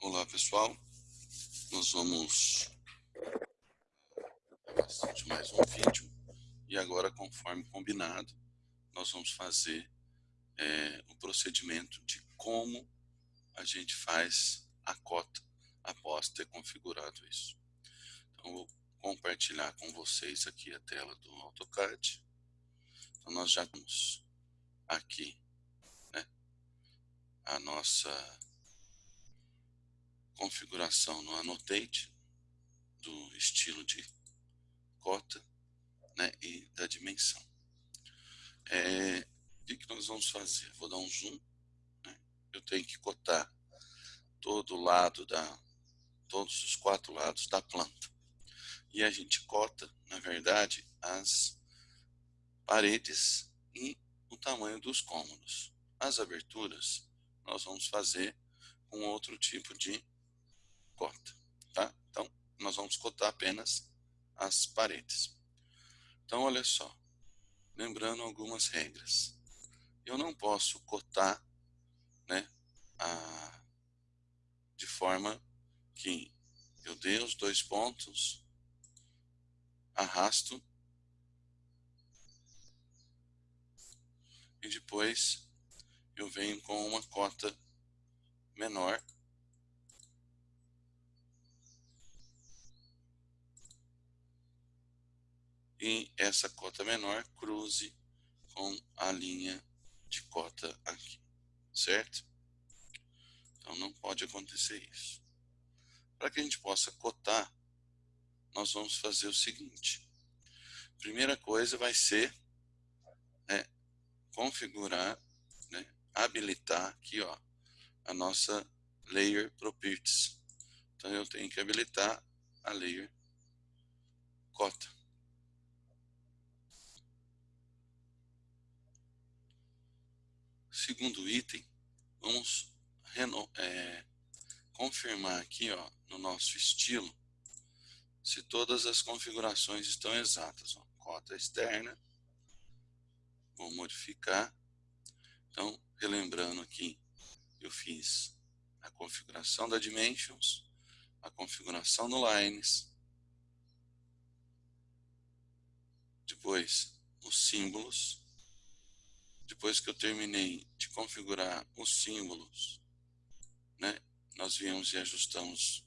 Olá pessoal, nós vamos de mais um vídeo e agora conforme combinado nós vamos fazer é, o procedimento de como a gente faz a cota após ter configurado isso. Então vou compartilhar com vocês aqui a tela do AutoCAD. Então nós já temos aqui né, a nossa configuração no Annotate, do estilo de cota né, e da dimensão. É, o que, nós vamos fazer? Vou dar um zoom. Né? Eu tenho que cotar todo o lado da, todos os quatro lados da planta. E a gente cota, na verdade, as paredes e o tamanho dos cômodos. As aberturas nós vamos fazer com outro tipo de cota, tá? Então, nós vamos cotar apenas as paredes. Então, olha só, lembrando algumas regras. Eu não posso cotar, né, a, de forma que eu dê os dois pontos, arrasto e depois eu venho com uma cota menor e essa cota menor cruze com a linha de cota aqui, certo? Então não pode acontecer isso. Para que a gente possa cotar, nós vamos fazer o seguinte. Primeira coisa vai ser né, configurar, né, habilitar aqui ó, a nossa Layer Properties. Então eu tenho que habilitar a Layer Cota. Segundo item, vamos é, confirmar aqui ó, no nosso estilo se todas as configurações estão exatas. Ó. Cota externa, vou modificar. Então, relembrando aqui, eu fiz a configuração da Dimensions, a configuração do Lines, depois os símbolos, depois que eu terminei de configurar os símbolos, né, nós viemos e ajustamos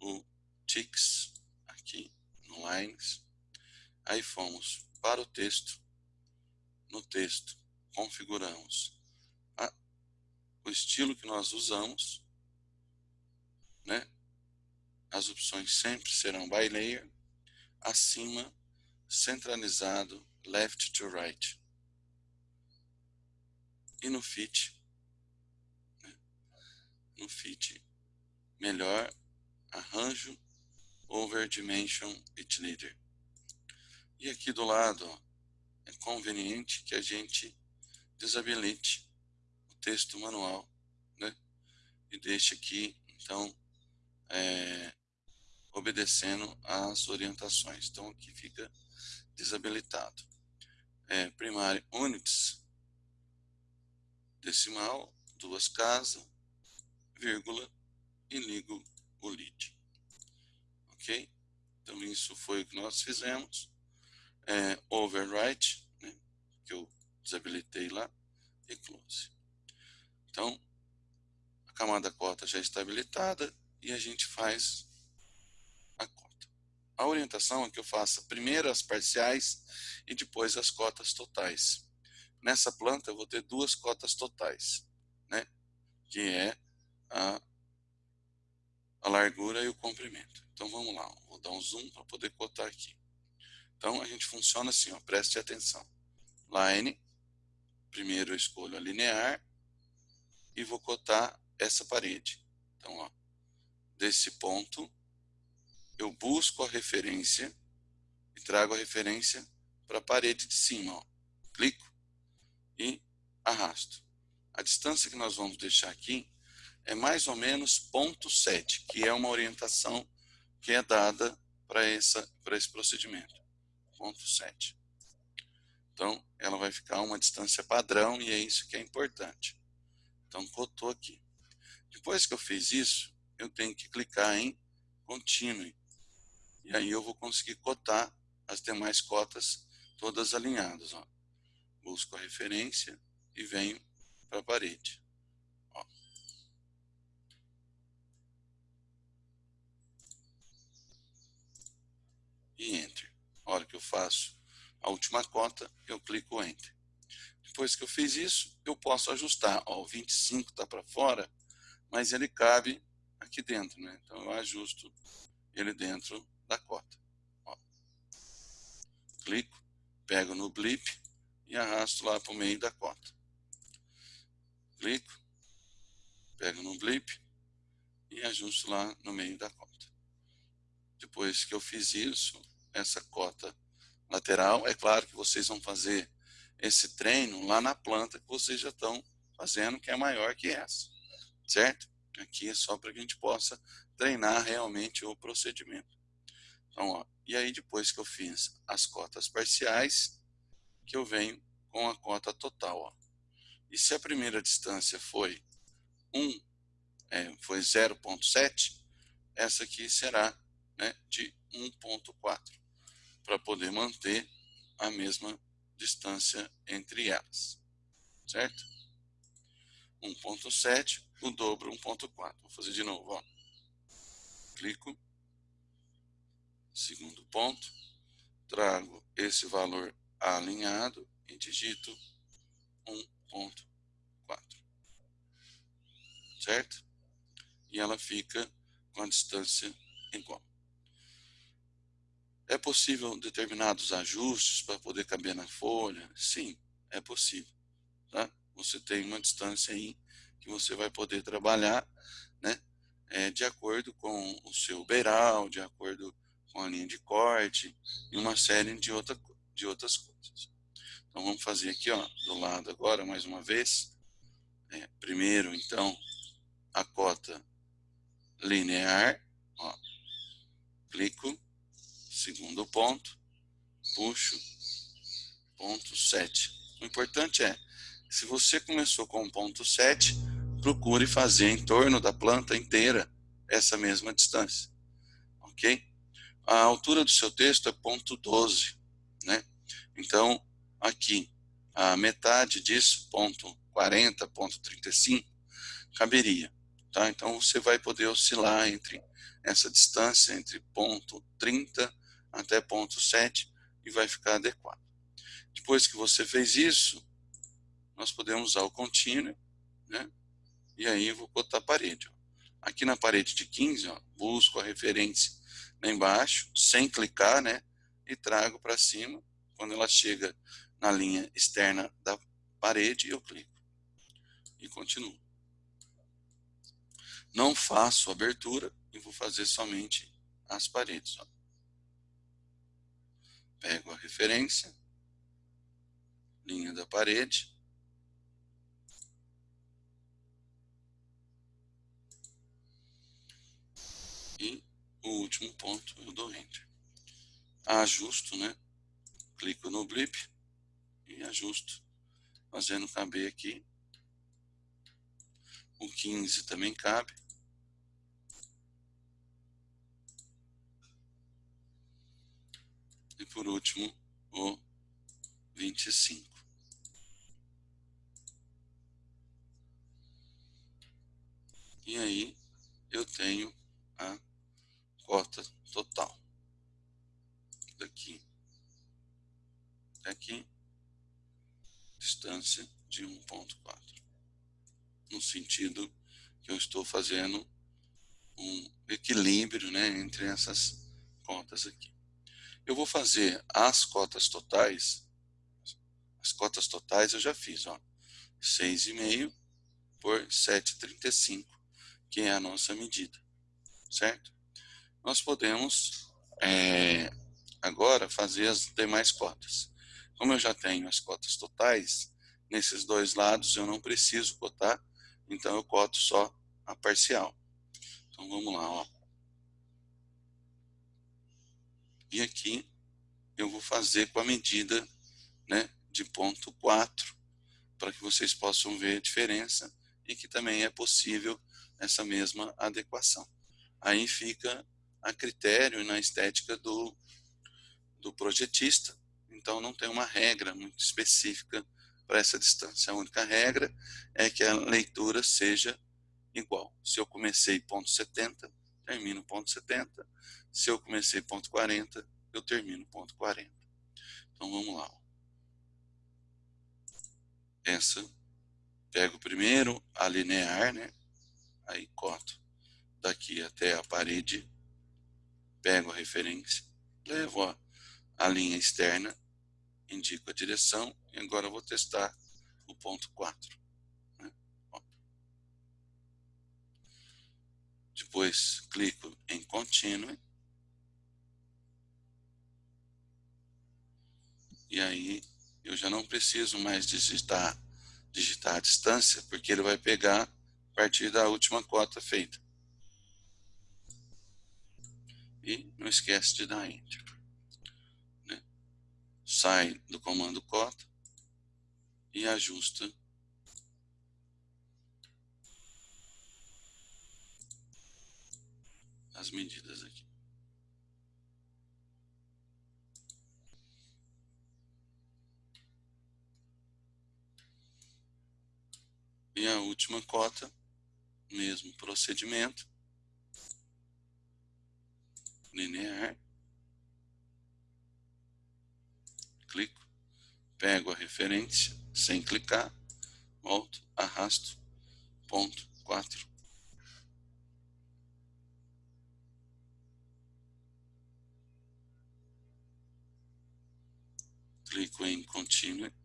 o ticks aqui no lines, aí fomos para o texto, no texto configuramos a, o estilo que nós usamos, né, as opções sempre serão by layer, acima centralizado left to right e no fit, né? no fit, melhor arranjo over dimension it leader. E aqui do lado, é conveniente que a gente desabilite o texto manual, né? E deixe aqui, então, é, obedecendo às orientações. Então, aqui fica desabilitado. É, primário units, decimal, duas casas, vírgula, e ligo o lead. Ok? Então, isso foi o que nós fizemos. É, overwrite, né, que eu desabilitei lá, e close. Então, a camada cota já está habilitada e a gente faz a cota. A orientação é que eu faça primeiro as parciais e depois as cotas totais. Nessa planta eu vou ter duas cotas totais, né? que é a, a largura e o comprimento. Então vamos lá, vou dar um zoom para poder cotar aqui. Então a gente funciona assim, ó, preste atenção. Line, primeiro eu escolho a linear e vou cotar essa parede. Então, ó, desse ponto eu busco a referência e trago a referência para a parede de cima. Ó. Clico e arrasto. A distância que nós vamos deixar aqui é mais ou menos ponto 7, que é uma orientação que é dada para esse procedimento. Ponto 7. Então, ela vai ficar uma distância padrão e é isso que é importante. Então, cotou aqui. Depois que eu fiz isso, eu tenho que clicar em Continue. E aí eu vou conseguir cotar as demais cotas todas alinhadas. Ó. Busco a referência e venho para a parede. Ó. E Enter. A hora que eu faço a última cota, eu clico Enter. Depois que eu fiz isso, eu posso ajustar. Ó, o 25 está para fora, mas ele cabe aqui dentro. Né? Então, eu ajusto ele dentro da cota. Ó. Clico, pego no blip e arrasto lá para o meio da cota. Clico, pego no blip e ajusto lá no meio da cota. Depois que eu fiz isso, essa cota lateral, é claro que vocês vão fazer esse treino lá na planta que vocês já estão fazendo, que é maior que essa, certo? Aqui é só para que a gente possa treinar realmente o procedimento. Então, ó, e aí depois que eu fiz as cotas parciais, que eu venho com a cota total. Ó. E se a primeira distância foi 1, é, foi 0.7, essa aqui será né, de 1.4, para poder manter a mesma distância entre elas, certo? 1.7, o dobro 1.4. Vou fazer de novo, ó. Clico, segundo ponto, trago esse valor alinhado e digito 1.4. Certo? E ela fica com a distância igual. É possível determinados ajustes para poder caber na folha? Sim, é possível. Tá? Você tem uma distância aí que você vai poder trabalhar né, é, de acordo com o seu beiral, de acordo com a linha de corte e uma série de, outra, de outras coisas. Então vamos fazer aqui ó, do lado agora mais uma vez. É, primeiro então a cota linear, ó, clico, segundo ponto, puxo, ponto 7. O importante é, se você começou com ponto 7, procure fazer em torno da planta inteira essa mesma distância, ok? A altura do seu texto é ponto 12, né? Então, aqui, a metade disso, ponto 40, ponto 35, caberia, tá? Então, você vai poder oscilar entre essa distância, entre ponto 30 até ponto 7, e vai ficar adequado. Depois que você fez isso, nós podemos usar o contínuo, né? E aí eu vou botar a parede. Ó. Aqui na parede de 15, ó, busco a referência lá embaixo, sem clicar, né? E trago para cima. Quando ela chega na linha externa da parede, eu clico. E continuo. Não faço abertura e vou fazer somente as paredes. Ó. Pego a referência, linha da parede, E o último ponto eu dou Enter. Ajusto, né? Clico no blip e ajusto, fazendo caber aqui. O 15 também cabe. E por último, o 25. E aí eu tenho a cota total. Daqui aqui, distância de 1.4. No sentido que eu estou fazendo um equilíbrio né, entre essas cotas aqui. Eu vou fazer as cotas totais, as cotas totais eu já fiz, ó, 6,5 por 7,35, que é a nossa medida certo? Nós podemos é, agora fazer as demais cotas. Como eu já tenho as cotas totais, nesses dois lados eu não preciso cotar, então eu coto só a parcial. Então vamos lá, ó. E aqui eu vou fazer com a medida né, de ponto 4, para que vocês possam ver a diferença e que também é possível essa mesma adequação. Aí fica a critério e na estética do, do projetista, então não tem uma regra muito específica para essa distância. A única regra é que a leitura seja igual. Se eu comecei ponto 70, termino ponto 70. Se eu comecei ponto 40, eu termino ponto 40. Então vamos lá. Essa, pego primeiro a linear, né? Aí coto daqui até a parede, pego a referência, levo a, a linha externa, indico a direção e agora vou testar o ponto 4. Né? Depois clico em Continue. E aí eu já não preciso mais digitar, digitar a distância, porque ele vai pegar a partir da última cota feita. E não esquece de dar Enter. Sai do comando cota e ajusta. As medidas aqui. E a última cota, mesmo procedimento, linear, clico, pego a referência sem clicar, volto, arrasto, ponto 4. Clico em Continue.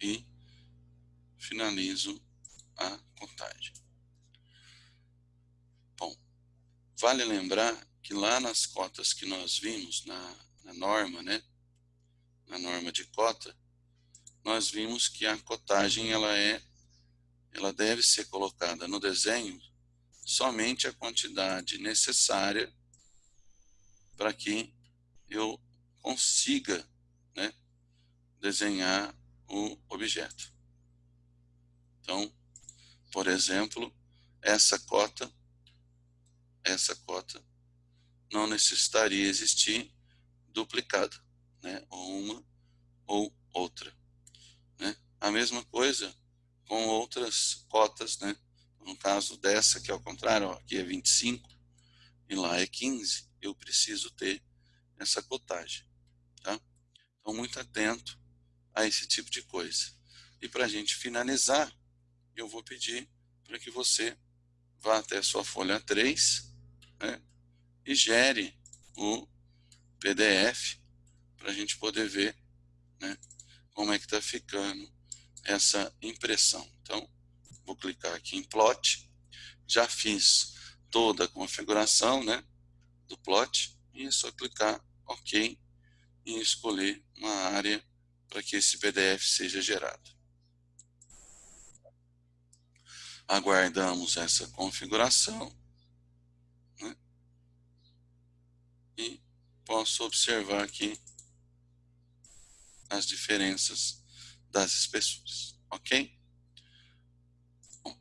E finalizo a contagem. Bom, vale lembrar que lá nas cotas que nós vimos, na, na norma, né, na norma de cota, nós vimos que a cotagem ela é, ela deve ser colocada no desenho somente a quantidade necessária para que eu consiga né, desenhar o objeto. Então, por exemplo, essa cota, essa cota não necessitaria existir duplicada, né? ou uma ou outra. Né? A mesma coisa com outras cotas, né? no caso dessa, que é ao contrário, ó, aqui é 25 e lá é 15, eu preciso ter essa cotagem. Tá? Então, muito atento a esse tipo de coisa. E para a gente finalizar, eu vou pedir para que você vá até a sua folha 3 né, e gere o PDF para a gente poder ver né, como é que está ficando essa impressão. Então, vou clicar aqui em plot, já fiz toda a configuração né, do plot e é só clicar OK e escolher uma área para que esse PDF seja gerado. Aguardamos essa configuração né? e posso observar aqui as diferenças das espessuras, ok? Bom,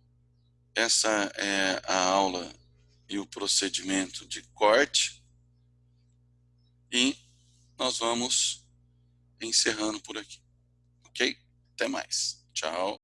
essa é a aula e o procedimento de corte e nós vamos encerrando por aqui. Ok? Até mais. Tchau.